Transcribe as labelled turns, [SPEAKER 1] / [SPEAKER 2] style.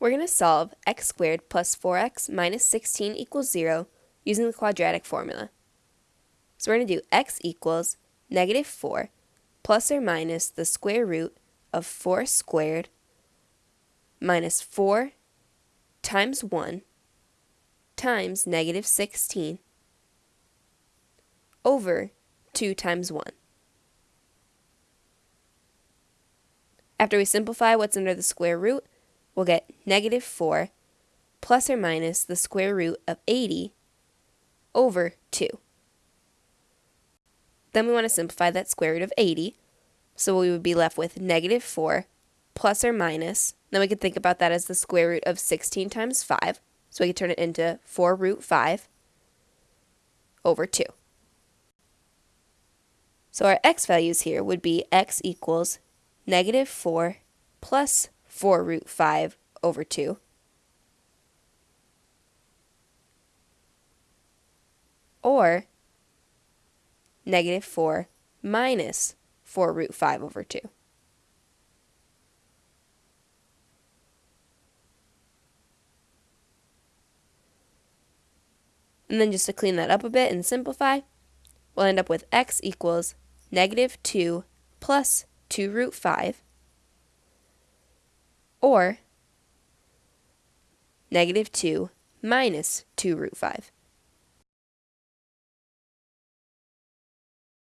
[SPEAKER 1] We're going to solve x squared plus 4x minus 16 equals 0 using the quadratic formula. So we're going to do x equals negative 4 plus or minus the square root of 4 squared minus 4 times 1 times negative 16 over 2 times 1. After we simplify what's under the square root, we'll get negative 4 plus or minus the square root of 80 over 2. Then we want to simplify that square root of 80, so we would be left with negative 4 plus or minus, then we could think about that as the square root of 16 times 5, so we could turn it into 4 root 5 over 2. So our x values here would be x equals negative 4 plus 4 root 5 over 2. Or negative 4 minus 4 root 5 over 2. And then just to clean that up a bit and simplify, we'll end up with x equals negative 2 plus 2 root 5 or negative 2 minus 2 root 5.